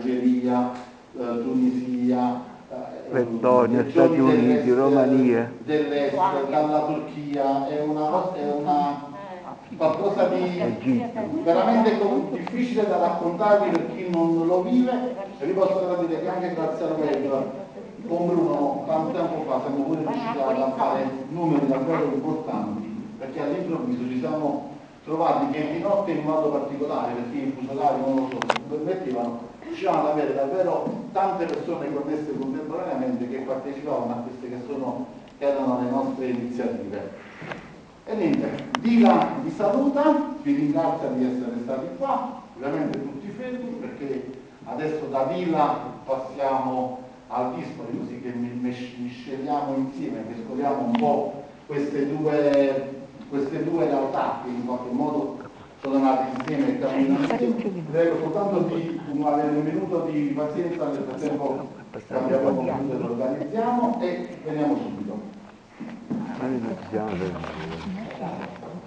Algeria, eh, Tunisia, eh, Lettonia, Stati Uniti, Romania. dell'est, dalla Turchia, è una, è una qualcosa di Egitto. veramente difficile da raccontarvi per chi non lo vive. E vi posso garantire che anche grazie al web con Bruno tanto tempo fa siamo pure riusciti a fare numeri davvero importanti perché all'improvviso ci siamo trovati che di notte in modo particolare perché i fuso orari non lo so permettevano riuscivamo ad avere davvero tante persone connesse contemporaneamente che partecipavano a queste che sono che erano le nostre iniziative. E niente, Dila vi saluta, vi ringrazia di essere stati qua, ovviamente tutti fermi perché adesso da Dila passiamo al Dispoli così che mi- misceliamo insieme, mescoliamo un po' queste due, queste due realtà che in qualche modo sono nate insieme e camminano insieme. Prego soltanto di un- avere un minuto di pazienza, nel frattempo cambiamo computer, lo organizziamo e veniamo subito.